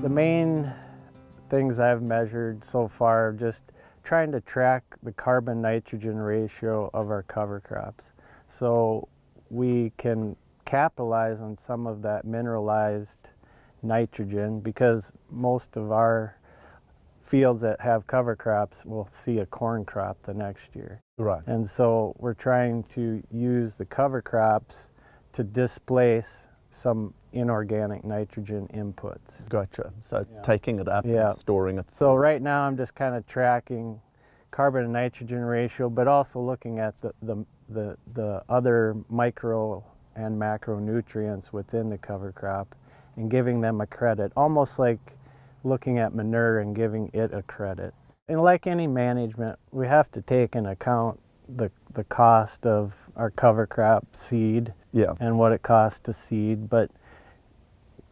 The main things I've measured so far just trying to track the carbon nitrogen ratio of our cover crops so we can capitalize on some of that mineralized nitrogen because most of our fields that have cover crops will see a corn crop the next year. Right. And so we're trying to use the cover crops to displace some inorganic nitrogen inputs. Gotcha. So Yeah. taking it up Yeah. and storing it. So right now I'm just kind of tracking carbon and nitrogen ratio, but also looking at the, the, the, the other micro and macronutrients within the cover crop and giving them a credit, almost like looking at manure and giving it a credit. And like any management, we have to take into account the, the cost of our cover crop seed Yeah. and what it costs to seed, but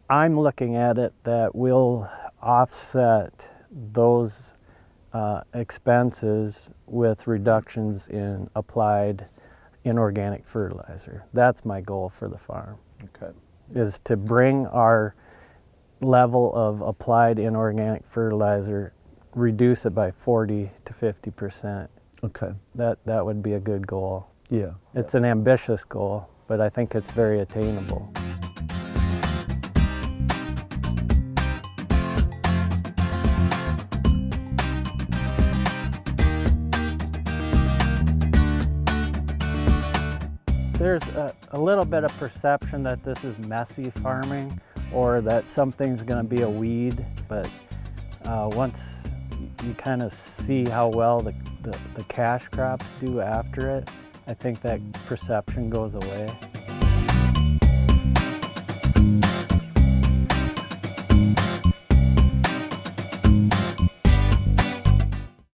I'm looking at it that we'll offset those uh, expenses with reductions in applied inorganic fertilizer. That's my goal for the farm, Okay. is to bring our level of applied inorganic fertilizer, reduce it by 40 to 50 percent. Okay. That, that would be a good goal. Yeah. It's an ambitious goal, but I think it's very attainable. There's a, a little bit of perception that this is messy farming or that something's going to be a weed, but uh, once you kind of see how well the, the, the cash crops do after it, I think that perception goes away.